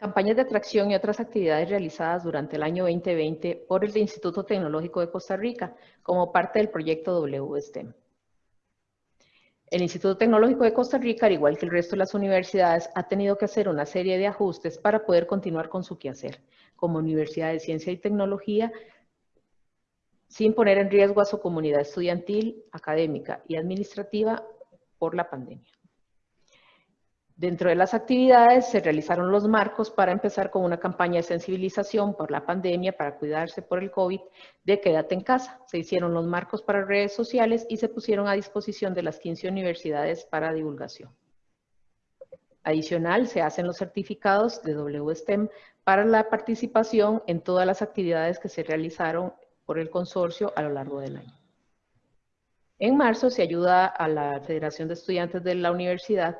Campañas de atracción y otras actividades realizadas durante el año 2020 por el Instituto Tecnológico de Costa Rica como parte del proyecto WSTEM. El Instituto Tecnológico de Costa Rica, al igual que el resto de las universidades, ha tenido que hacer una serie de ajustes para poder continuar con su quehacer como Universidad de Ciencia y Tecnología sin poner en riesgo a su comunidad estudiantil, académica y administrativa por la pandemia. Dentro de las actividades se realizaron los marcos para empezar con una campaña de sensibilización por la pandemia para cuidarse por el COVID de quédate en casa. Se hicieron los marcos para redes sociales y se pusieron a disposición de las 15 universidades para divulgación. Adicional, se hacen los certificados de WSTEM para la participación en todas las actividades que se realizaron por el consorcio a lo largo del año. En marzo se ayuda a la Federación de Estudiantes de la Universidad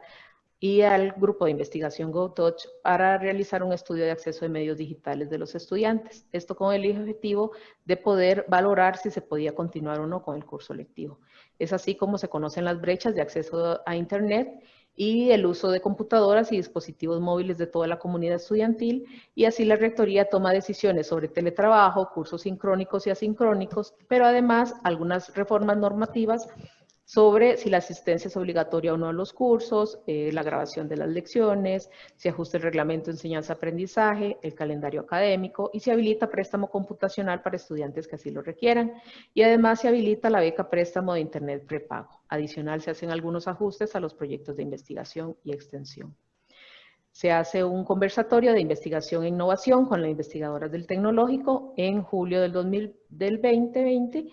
y al grupo de investigación GoTouch para realizar un estudio de acceso de medios digitales de los estudiantes. Esto con el objetivo de poder valorar si se podía continuar o no con el curso lectivo. Es así como se conocen las brechas de acceso a Internet y el uso de computadoras y dispositivos móviles de toda la comunidad estudiantil y así la Rectoría toma decisiones sobre teletrabajo, cursos sincrónicos y asincrónicos, pero además algunas reformas normativas sobre si la asistencia es obligatoria o no a los cursos, eh, la grabación de las lecciones, si ajusta el reglamento de enseñanza-aprendizaje, el calendario académico y se habilita préstamo computacional para estudiantes que así lo requieran. Y además se habilita la beca préstamo de Internet prepago. Adicional, se hacen algunos ajustes a los proyectos de investigación y extensión. Se hace un conversatorio de investigación e innovación con las investigadoras del tecnológico en julio del, 2000, del 2020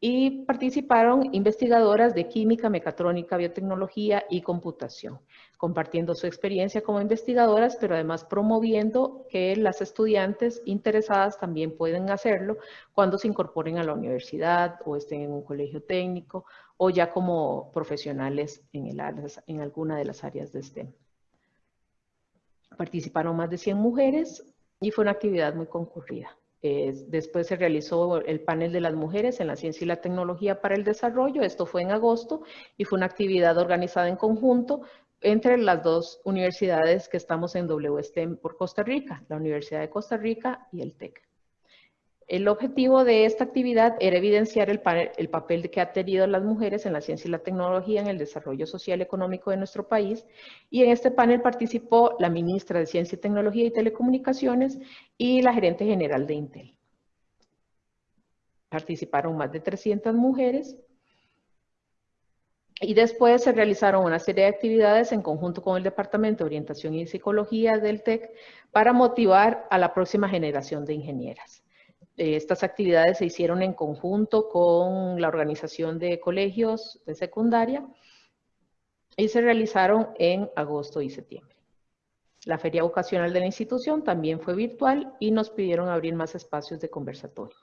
y participaron investigadoras de química, mecatrónica, biotecnología y computación, compartiendo su experiencia como investigadoras, pero además promoviendo que las estudiantes interesadas también pueden hacerlo cuando se incorporen a la universidad o estén en un colegio técnico o ya como profesionales en, el, en alguna de las áreas de STEM. Participaron más de 100 mujeres y fue una actividad muy concurrida después se realizó el panel de las mujeres en la ciencia y la tecnología para el desarrollo. Esto fue en agosto y fue una actividad organizada en conjunto entre las dos universidades que estamos en WSTEM por Costa Rica, la Universidad de Costa Rica y el TEC. El objetivo de esta actividad era evidenciar el, papel que han tenido las mujeres en la ciencia y la tecnología en el desarrollo social y económico de nuestro país. Y en este panel participó la ministra de Ciencia, Tecnología y Telecomunicaciones y la gerente general de Intel. Participaron más de 300 mujeres. Y después se realizaron una serie de actividades en conjunto con el Departamento de Orientación y Psicología del TEC para motivar a la próxima generación de ingenieras. Eh, estas actividades se hicieron en conjunto con la organización de colegios de secundaria y se realizaron en agosto y septiembre. La feria vocacional de la institución también fue virtual y nos pidieron abrir más espacios de conversatorio.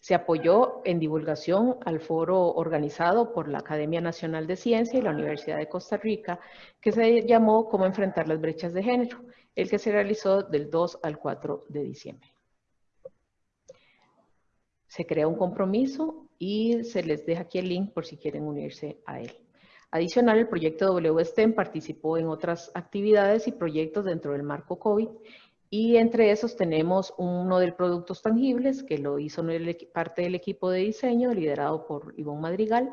Se apoyó en divulgación al foro organizado por la Academia Nacional de Ciencia y la Universidad de Costa Rica, que se llamó Cómo enfrentar las brechas de género, el que se realizó del 2 al 4 de diciembre se crea un compromiso y se les deja aquí el link por si quieren unirse a él. Adicional, el proyecto WSTEM participó en otras actividades y proyectos dentro del marco COVID y entre esos tenemos uno de productos tangibles que lo hizo parte del equipo de diseño liderado por Ivonne Madrigal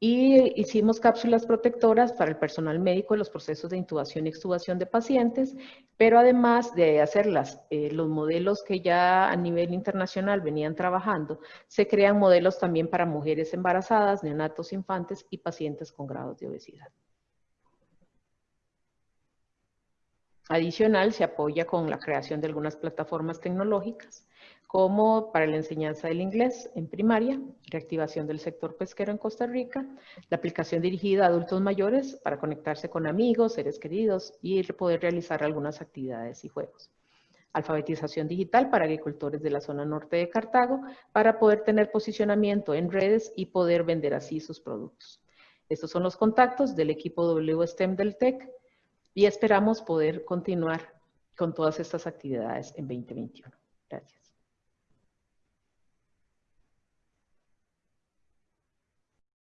y hicimos cápsulas protectoras para el personal médico en los procesos de intubación y extubación de pacientes, pero además de hacerlas, eh, los modelos que ya a nivel internacional venían trabajando, se crean modelos también para mujeres embarazadas, neonatos infantes y pacientes con grados de obesidad. Adicional, se apoya con la creación de algunas plataformas tecnológicas como para la enseñanza del inglés en primaria, reactivación del sector pesquero en Costa Rica, la aplicación dirigida a adultos mayores para conectarse con amigos, seres queridos y poder realizar algunas actividades y juegos. Alfabetización digital para agricultores de la zona norte de Cartago para poder tener posicionamiento en redes y poder vender así sus productos. Estos son los contactos del equipo WSTEM del TEC y esperamos poder continuar con todas estas actividades en 2021. Gracias.